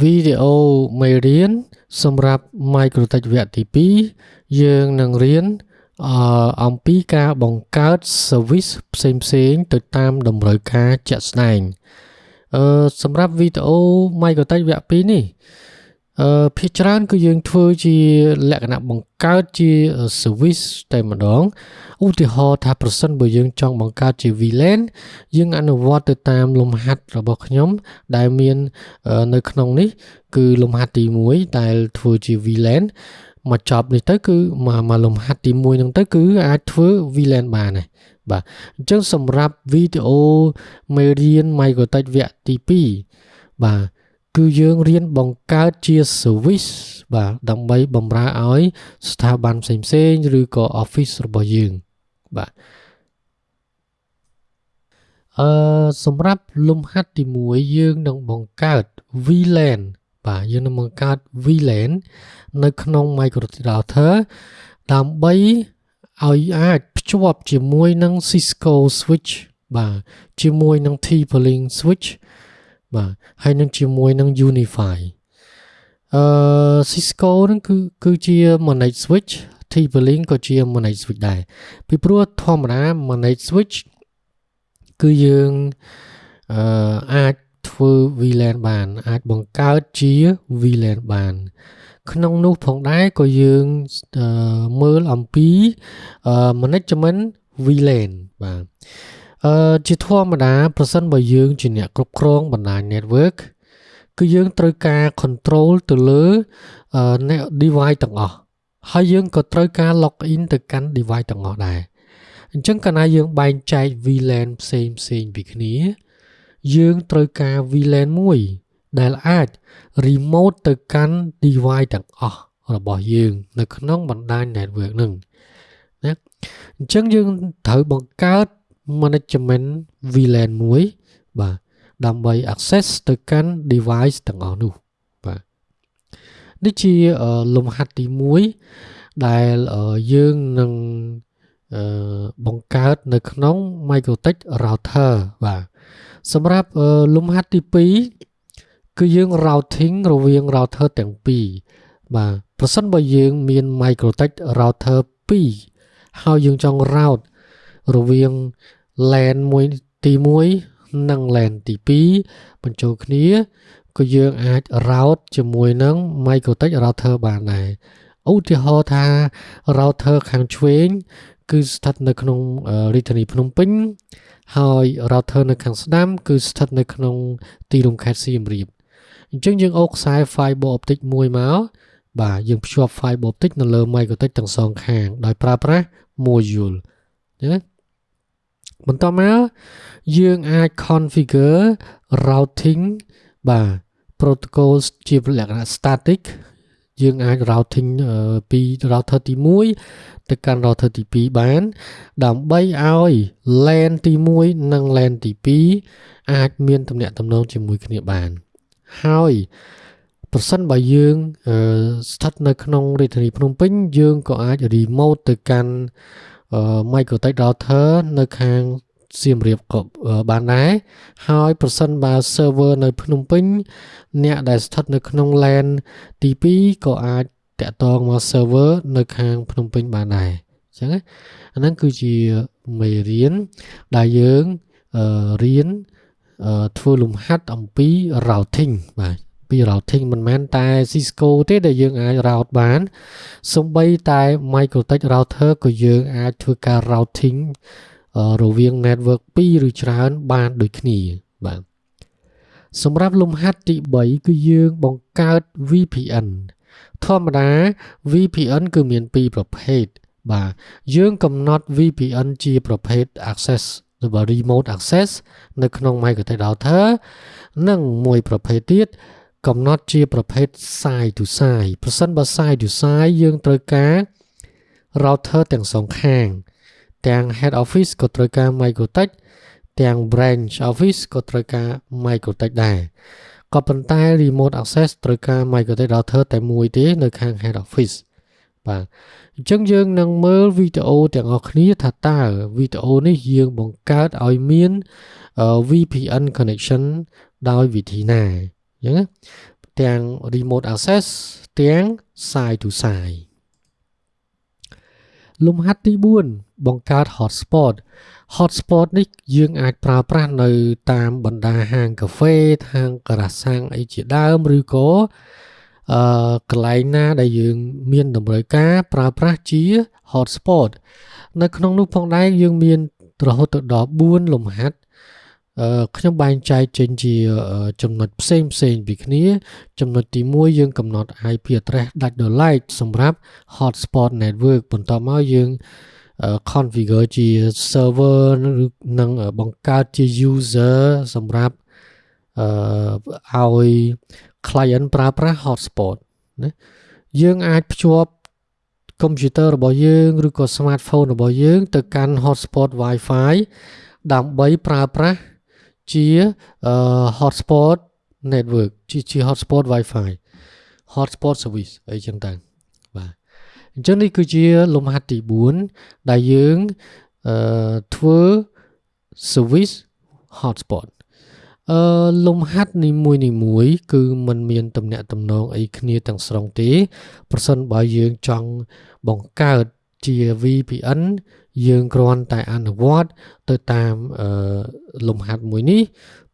វីដេអូមេរៀនសម្រាប់ Microtech វគ្គទី2យើងនឹងរៀនអអំពីការបង្កើត service ផ្សេងផ្សេងទៅតាមតម្រូវការជាក់ស្ដែងអឺសម្រាប់វីដេអូ Microtech វគ្គ2នេះ អឺភាគច្រើនគឺយើងធ្វើជាលក្ខណៈបង្កើតជា service តែម្ដងឧទាហរណ៍ថាប្រសិនបើយើងចង់បង្កើតជា VLAN យើងអនុវត្តទៅតាមលំហាត់របស់ខ្ញុំ ដែលមាននៅក្នុងនេះ គឺលំហាត់ទី1ដែលធ្វើជា VLAN មកចប់នេះទៅគឺមកមកលំហាត់ទី1ហ្នឹងទៅគឺអាចធ្វើ VLAN បានដែរបាទអញ្ចឹងសម្រាប់វីដេអូមេរៀន Microtech វគ្គទី2បាទ គឺយើងរៀនបង្កើតជា service បាទដើម្បីបម្រើឲ្យ ស្ថាប័នផ្សេងៗឬក៏ office របស់យើងបាទអឺសម្រាប់លំហាត់ទី1យើងនឹងបង្កើត VLAN បាទយើងនឹងបង្កើត VLAN នៅក្នុង Microsoft Router ដើម្បីឲ្យអាចភ្ជាប់ជាមួយនឹង Cisco switch បាទជាមួយនឹង TP-Link switch បាទហើយនឹងជាមួយនឹង Unify អឺ Cisco ហ្នឹងគឺគឺជា manage switch TP-Link ក៏ជា manage switch ដែរពីព្រោះធម្មតា manage switch គឺយើងអឺអាចធ្វើ VLAN បាន អាចបង្កើតជា VLAN បាន ក្នុងនោះផងដែរក៏យើងមើលអំពី management VLAN បាទ អឺជាធម្មតាប្រសិនបើយើងជាអ្នកគ្រប់គ្រងបណ្ដាញ network គឺយើងត្រូវការ control ទៅលើ device ទាំងអស់ហើយយើងក៏ត្រូវការ log in ទៅកាន់ device ទាំងអស់ដែរអញ្ចឹងកាលណាយើងបែងចែក VLAN ផ្សេងផ្សេងពីគ្នា យើងត្រូវការ VLAN មួយដែលអាច remote ទៅកាន់ device ទាំងអស់របស់យើង នៅក្នុងបណ្ដាញ network នឹងណាអញ្ចឹងយើងត្រូវបង្កើត management VLAN មួយបាទដើម្បី access ទៅកាន់ device ទាំងអស់នោះបាទនេះជាលំហាត់ទី1ដែលយើងនឹងបង្កើតនៅក្នុង Microtech router បាទសម្រាប់លំហាត់ទី2គឺយើង routing រវាង router ទាំងពីរបាទប្រសិនបើយើងមាន Microtech router 2ហើយយើងចង់ route រវាង LAN មួយទី1និង LAN ទី2បញ្ចូលគ្នាក៏យើងអាច route ជាមួយនឹង Microtech router បានដែរឧទាហរណ៍ថា router ខាងឆ្វេង គឺស្ថិតនៅក្នុងរាជធានីភ្នំពេញ ហើយ router នៅខាងស្ដាំ គឺស្ថិតនៅក្នុង ទីរួមខេត្តសៀមរាបអញ្ចឹងយើងអូសខ្សែ fiber optic មួយមកបាទយើងភ្ជាប់ fiber optic នៅលើ Microtech ទាំងសងខាង ដោយប្រើប្រាស់ module ណា បន្តមកយើងអាច configure routing បាទ protocol ជាលក្ខណៈ static យើងអាច routing ពី router ទី1ទៅកាន់ router ទី2បាន ដើម្បីឲ្យ LAN ទី1និង LAN ទី2អាចមានទំនាក់ទំនងជាមួយគ្នាបានហើយប្រសិនបើយើងស្ថិតនៅក្នុងរាជធានីភ្នំពេញយើងក៏អាច remote ទៅកាន់ Microtech router នៅខាងសៀមរាបក៏បានដែរហើយប្រសិនបើ server នៅភ្នំពេញ អ្នកដែលស្ថិតនៅក្នុង LAN ទី2ក៏អាចតាក់ទងមក server នៅខាងភ្នំពេញបានដែរអញ្ចឹងអាហ្នឹងគឺជាមេរៀនដែលយើងរៀនធ្វើលំហាត់អំពី routing បាទ ពី routing មិនមែនតែ Cisco ទេដែលយើងអាច route បានសំបីតែ Microtech router ក៏យើងអាចធ្វើការ routing រវាង network 2ឬច្រើនបានដូចគ្នាបាទសម្រាប់លំហាត់ទី3គឺយើងបង្កើត VPN ធម្មតា VPN គឺមាន2ប្រភេទបាទយើងកំណត់ VPN ជាប្រភេទ access ឬ remote access នៅក្នុង Microsoft router និងមួយប្រភេទទៀត កំណត់ជាប្រភេទ side to side ប្រសិនបើ side to side យើងត្រូវការ router ទាំងសងខាង ទាំង head office ក៏ត្រូវការ Microtech ទាំង branch office ក៏ត្រូវការ Microtech ដែរក៏ប៉ុន្តែ remote access ត្រូវការ Microtech router តែមួយទេនៅខាង head office បាទអញ្ចឹងយើងនឹងមើលវីដេអូទាំងអស់គ្នាថាតើវីដេអូនេះយើងបង្កើតឲ្យមាន VPN connection ដោយវិធីណា អញ្ចឹងទាំង remote access ទាំង side to side លំហាត់ទី4បង្កើត hotspot hotspot នេះយើងអាចប្រើប្រាស់នៅតាមបណ្ដាហាងកាហ្វេហាងការ៉ាសាំងអីជាដើមឬក៏អឺកន្លែងណាដែលយើងមានតម្រូវការប្រើប្រាស់ជា hotspot នៅក្នុងនោះផងដែរយើងមានរហូតដល់4លំហាត់អឺ ខ្ញុំបែងចែកចេញជាចំណុចផ្សេងផ្សេងពីគ្នា ចំណុចទី1យើងកំណត់ IP address ដាច់ដោយឡែកសម្រាប់ hotspot network បន្ទាប់មកយើង configure ជា server ឬនឹងបង្កើតជា user សម្រាប់អឺឲ្យ client ប្រើប្រាស់ hotspot ណាយើងអាចភ្ជាប់ computer របស់យើងឬក៏ smartphone របស់យើង ទៅកាន់ hotspot Wi-Fi ដើម្បីប្រើប្រាស់ ជា hotspot network ជាជា hotspot Wi-Fi hotspot service អីចឹងទៅបាទអញ្ចឹងនេះគឺជាលំហាត់ទី4ដែលយើងអឺធ្វើ service hotspot អឺលំហាត់នីមួយនីមួយគឺมันមានតំណាក់តំណងអីគ្នាទាំងស្រុងទេ ប្រសិនបើយើងចង់បង្កើត ជា VPN យើងគ្រាន់តែអនុវត្តទៅតាមអឺលំហាត់មួយនេះ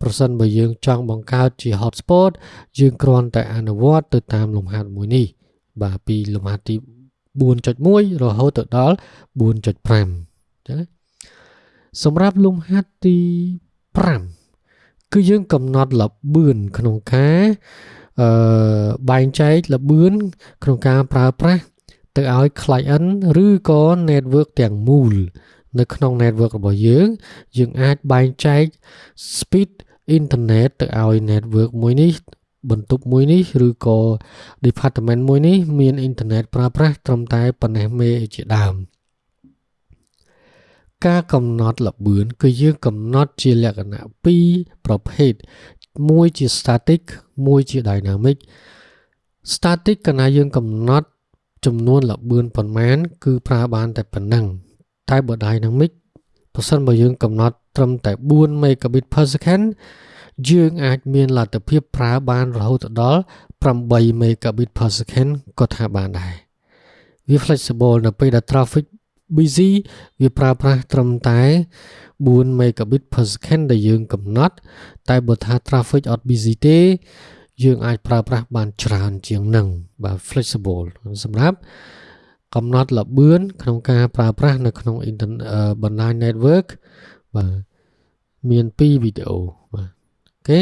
ប្រសិនបើយើងចង់បង្កើតជា hotspot យើងគ្រាន់តែអនុវត្តទៅតាមលំហាត់មួយនេះ បាទពីលំហាត់ទី4.1រហូតទៅដល់4.5ចឹងសម្រាប់លំហាត់ទី5គឺយើងកំណត់លបឿនក្នុងការអឺបែងចែកលបឿនក្នុងការប្រើប្រាស់ ទៅឲ្យ client ឬក៏ network ទាំងមូល នៅក្នុង network របស់យើង យើងអាចបែងចែក speed internet ទៅឲ្យ network មួយនេះបន្ទប់មួយនេះឬក៏ department មួយនេះមានអ៊ីនធឺណិតប្រើប្រាស់ត្រឹមតែប៉ុណ្ណេះមេជាដើមការកំណត់ល្បឿនគឺយើងកំណត់ជាលក្ខណៈ2ប្រភេទមួយជា static មួយជា dynamic static កាលណាយើងកំណត់ ចំនួនល្បឿនប៉ុន្មាន គឺប្រើបានតែប៉ុណ្ណឹងតែបើ dynamic ប្រសិនបើយើងកំណត់ត្រឹមតែ4 megabit per second យើងអាចមានលទ្ធភាពប្រើបានរហូតដល់8 megabit per second ក៏ថាបានដែរវា flexible នៅពេលដែល traffic busy វាប្រើប្រាស់ត្រឹមតែ4 megabit per second ដែលយើងកំណត់ តែបើថា traffic អត់ busy ទេ យើងអាចប្រើប្រាស់បានច្រើនជាងនឹងបាទ flexible សម្រាប់កំណត់ល្បឿនក្នុងការប្រើប្រាស់នៅក្នុងបណ្ដាញ network បាទមាន2វីដេអូបាទអូខេ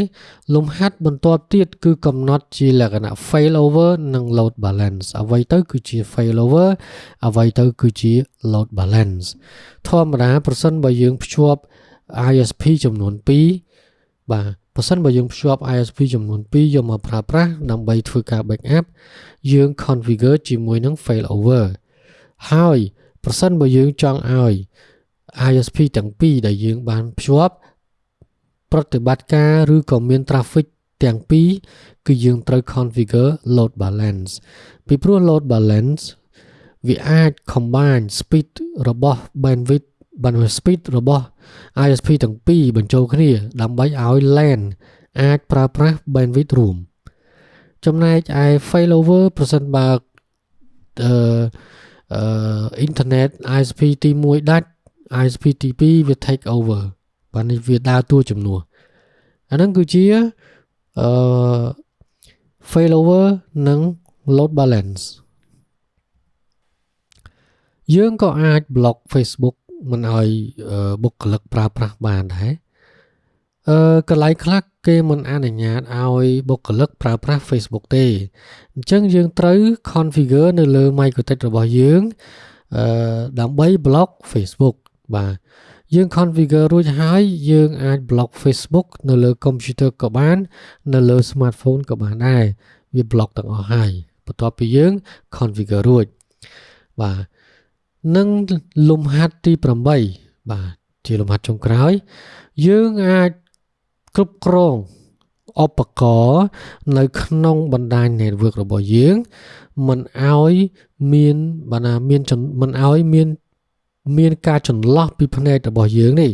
លំហាត់បន្ទាប់ទៀតគឺកំណត់ជាលក្ខណៈ failover និង load balance អ្វីទៅគឺជា failover អ្វីទៅគឺជា load balance ធម្មតាប្រសិនបើយើងភ្ជាប់ ISP ចំនួន2បាទ ប្រសិនបើយើងភ្ជាប់ ISP ចំនួន2យកមកប្រើប្រាស់ដើម្បីធ្វើការ backup យើង configure ជាមួយនឹង failover ហើយប្រសិនបើយើងចង់ឲ្យ ISP ទាំងពីរដែលយើងបានភ្ជាប់ប្រតិបត្តិការឬក៏មាន traffic ទាំងពីរគឺយើងត្រូវ configure load balance ពីព្រោះ load balance វាអាច combine speed របស់ bandwidth bandwidth speed របស់ ISP ទាំងពីរបញ្ចូលគ្នា ដើម្បីឲ្យ LAN អាចប្រើប្រាស់ bandwidth រួម ចំណែកឯ failover ប្រសិនបើអឺអឺអ៊ីនធឺណិត ISP ទី1ដាច់ ISP ទី2វា take over បាទនេះវាដើរតួជំនួសអាហ្នឹងគឺជាអឺ failover និង load balance យើងក៏អាច block Facebook មិនឲ្យបុគ្គលិកប្រើប្រាស់បានដែរអឺកន្លែងខ្លះគេមិនអនុញ្ញាតឲ្យបុគ្គលិកប្រើប្រាស់ Facebook ទេអញ្ចឹងយើងត្រូវ configure នៅលើ MicroTik របស់យើងអឺដើម្បី block Facebook បាទយើង configure រួចហើយយើងអាច block Facebook នៅលើ computer ក៏បាន នៅលើ smartphone ក៏បានដែរវា block ទាំងអស់ហើយបន្ទាប់ពីយើង configure រួចបាទ នឹងលំហាត់ទី8បាទជាលំហាត់ចុងក្រោយ យើងអាចគ្រប់គ្រងឧបករណ៍នៅក្នុងបណ្ដាញ network របស់យើងមិនឲ្យមានបណ្ដាមានមិនឲ្យមានមានការចន្លោះពីផ្នែករបស់យើងនេះ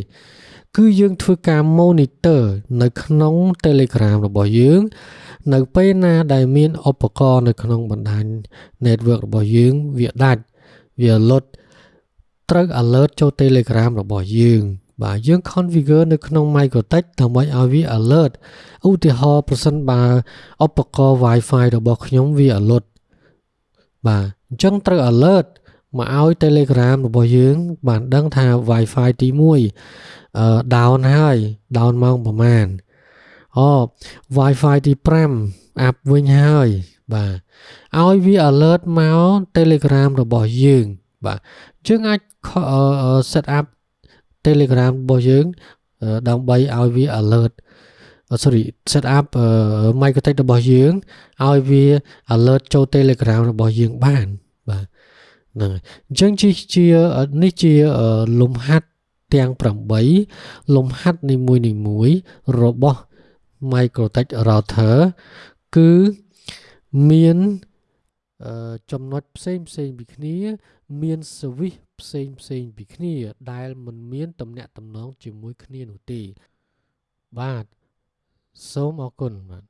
គឺយើងធ្វើការ monitor នៅក្នុង Telegram របស់យើង នៅពេលណាដែលមានឧបករណ៍នៅក្នុងបណ្ដាញ network របស់យើងវាដាច់ វាលុតត្រូវ alert ចូល Telegram របស់យើង បាទយើង configure នៅក្នុង MicroTech ដើម្បីឲ្យវា alert ឧទាហរណ៍ប្រសិនបើឧបករណ៍ Wi-Fi របស់ខ្ញុំវា alert បាទអញ្ចឹងត្រូវ alert មកឲ្យ Telegram របស់យើង បានដឹងថា Wi-Fi ទី1អឺ down ហើយ down ម៉ោងប្រហែលអូ Wi-Fi ទី5អាប់វិញហើយ បាទឲ្យវា alert មក Telegram របស់យើង បាទយើងអាច set up Telegram របស់យើងដើម្បីឲ្យវា alert sorry set up microtech របស់យើងឲ្យវា alert ចូល Telegram របស់យើងបានបាទហ្នឹងហើយអញ្ចឹងជាជានេះជាលំហាត់ទាំង8លំហាត់នីមួយនីមួយរបស់ Microtech router គឺ មានចំណុចផ្សេងផ្សេងពីគ្នា មាន switch ផ្សេងផ្សេងពីគ្នា ដែលមិនមានតំណាក់តំណងជាមួយគ្នានោះទេបាទសូមអរគុណបាទ